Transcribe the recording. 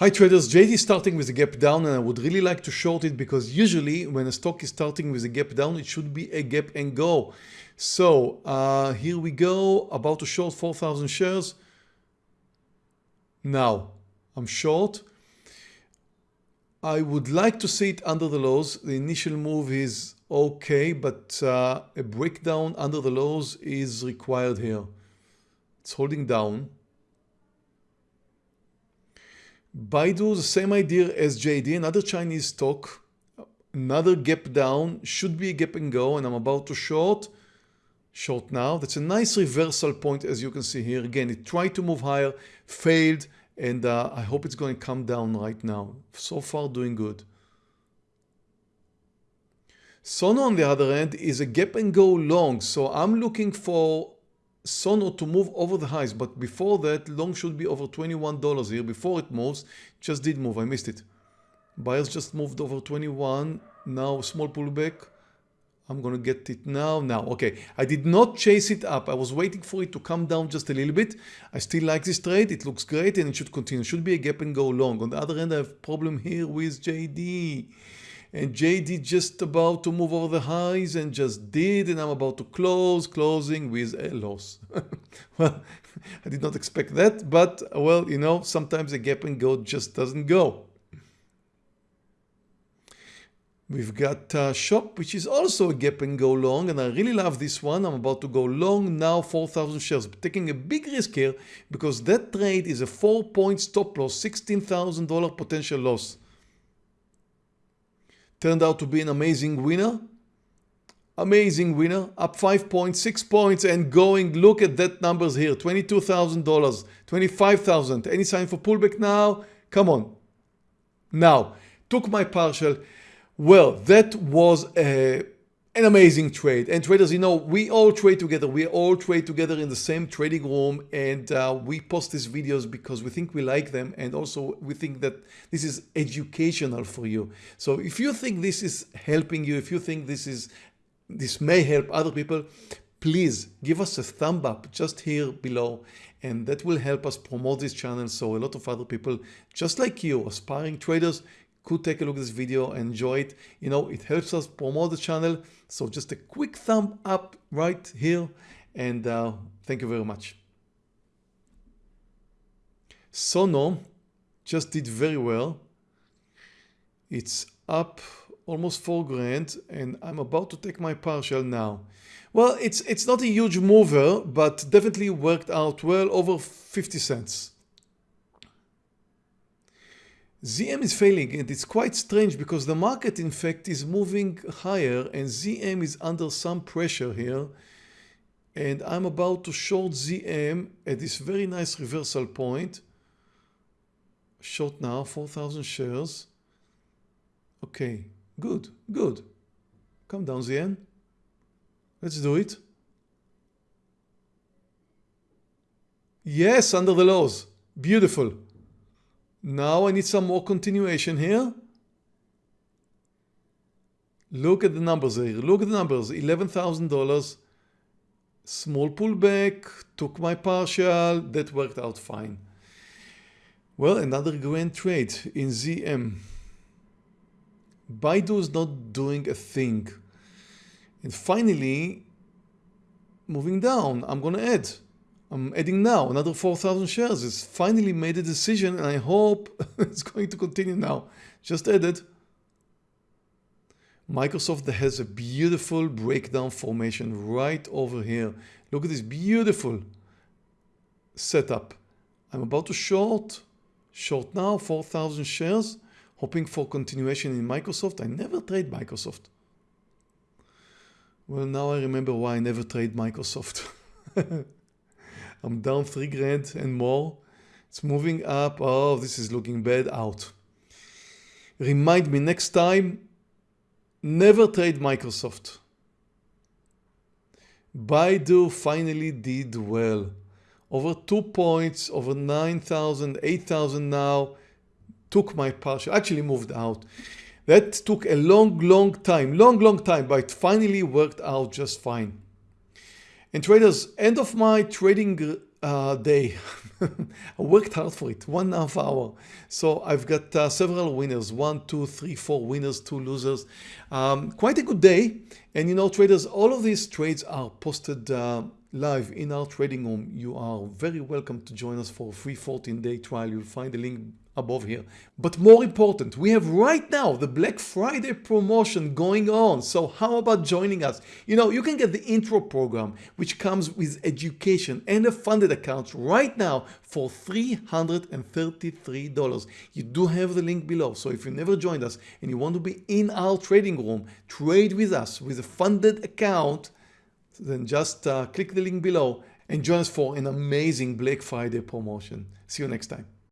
Hi traders, JD is starting with a gap down and I would really like to short it because usually when a stock is starting with a gap down, it should be a gap and go. So uh, here we go, about to short 4,000 shares. Now I'm short. I would like to see it under the lows. The initial move is okay, but uh, a breakdown under the lows is required here. It's holding down. Baidu, the same idea as JD, another Chinese stock, another gap down, should be a gap and go, and I'm about to short, short now. That's a nice reversal point as you can see here. Again, it tried to move higher, failed, and uh, I hope it's going to come down right now. So far doing good. Sono on the other hand is a gap and go long, so I'm looking for Sono to move over the highs, but before that, long should be over $21 here. Before it moves, just did move, I missed it. Buyers just moved over 21, now small pullback. I'm gonna get it now, now, okay. I did not chase it up, I was waiting for it to come down just a little bit. I still like this trade, it looks great and it should continue. It should be a gap and go long. On the other hand, I have problem here with JD and JD just about to move over the highs and just did and I'm about to close closing with a loss. Well I did not expect that but well you know sometimes a gap and go just doesn't go. We've got uh, Shop, which is also a gap and go long, and I really love this one. I'm about to go long now, 4,000 shares, but taking a big risk here because that trade is a four point stop loss, $16,000 potential loss turned out to be an amazing winner. Amazing winner, up 5 points, 6 points and going, look at that numbers here, $22,000, $25,000. Any sign for pullback now? Come on. Now, took my partial. Well, that was a an amazing trade. And traders, you know, we all trade together. We all trade together in the same trading room and uh, we post these videos because we think we like them. And also we think that this is educational for you. So if you think this is helping you, if you think this is this may help other people, please give us a thumb up just here below and that will help us promote this channel so a lot of other people just like you aspiring traders could take a look at this video enjoy it. You know, it helps us promote the channel. So just a quick thumb up right here. And uh, thank you very much. Sono just did very well. It's up almost four grand and I'm about to take my partial now. Well, it's, it's not a huge mover, but definitely worked out well over 50 cents. ZM is failing and it's quite strange because the market in fact is moving higher and ZM is under some pressure here. And I'm about to short ZM at this very nice reversal point. Short now 4,000 shares. Okay good good. Come down ZM let's do it. Yes under the lows beautiful now I need some more continuation here. Look at the numbers here. Look at the numbers. $11,000. Small pullback. Took my partial. That worked out fine. Well, another grand trade in ZM. Baidu is not doing a thing. And finally, moving down, I'm going to add I'm adding now another 4,000 shares. It's finally made a decision and I hope it's going to continue now. Just added. Microsoft has a beautiful breakdown formation right over here. Look at this beautiful setup. I'm about to short, short now 4,000 shares, hoping for continuation in Microsoft. I never trade Microsoft. Well, now I remember why I never trade Microsoft. I'm down three grand and more. It's moving up. Oh, this is looking bad out. Remind me next time, never trade Microsoft. Baidu finally did well. Over two points, over 9,000, 8,000 now. Took my partial, actually moved out. That took a long, long time, long, long time, but it finally worked out just fine. And traders, end of my trading uh, day. I worked hard for it, one and a half hour. So I've got uh, several winners, one, two, three, four winners, two losers. Um, quite a good day. And you know, traders, all of these trades are posted uh, live in our trading room. You are very welcome to join us for a free 14 day trial. You'll find the link above here. But more important, we have right now the Black Friday promotion going on. So how about joining us? You know, you can get the intro program, which comes with education and a funded account right now for $333. You do have the link below. So if you never joined us and you want to be in our trading room, trade with us with a funded account, then just uh, click the link below and join us for an amazing Black Friday promotion. See you next time.